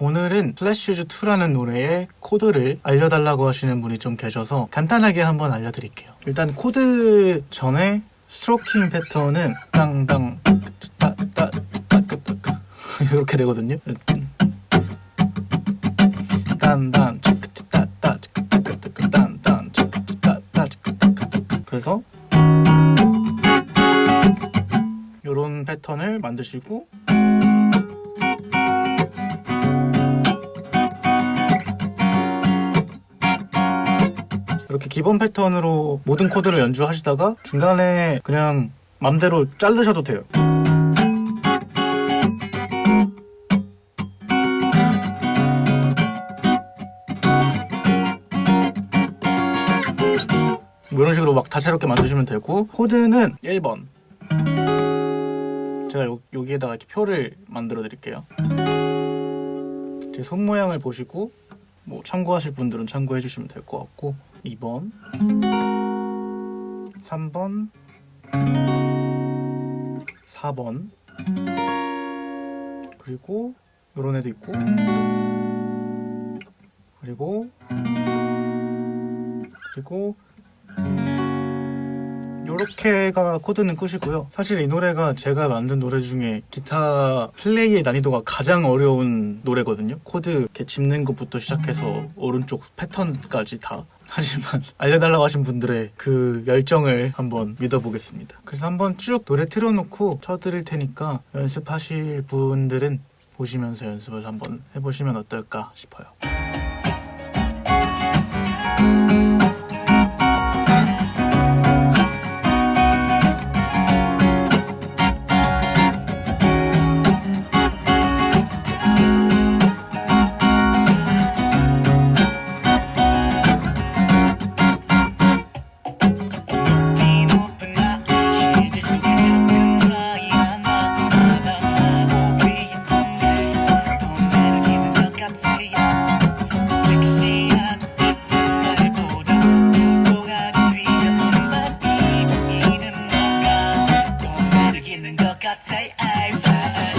오늘은 플래시즈2라는 노래의 코드를 알려달라고 하시는 분이 좀 계셔서 간단하게 한번 알려드릴게요. 일단 코드 전에 stroking 패턴은 땅땅 이렇게 되거든요. 딴딴 딴딴 그래서 이런 패턴을 만드시고 이렇게 기본 패턴으로 모든 코드를 연주하시다가 중간에 그냥 맘대로 자르셔도 돼요. 뭐 이런 식으로 막 다채롭게 만드시면 되고 코드는 1번. 제가 요, 여기에다가 이렇게 표를 만들어 드릴게요. 제 손 모양을 보시고 뭐 참고하실 분들은 참고해 주시면 될 것 같고 2번 3번 4번. 그리고 요런 애도 있고 그리고 그리고 요렇게가 코드는 끝이고요. 사실 이 노래가 제가 만든 노래 중에 기타 플레이의 난이도가 가장 어려운 노래거든요. 코드 이렇게 짚는 것부터 시작해서 오른쪽 패턴까지 다 하지만 알려달라고 하신 분들의 그 열정을 한번 믿어보겠습니다. 그래서 한번 쭉 노래 틀어놓고 쳐드릴 테니까 연습하실 분들은 보시면서 연습을 한번 해보시면 어떨까 싶어요 I, I, I, I.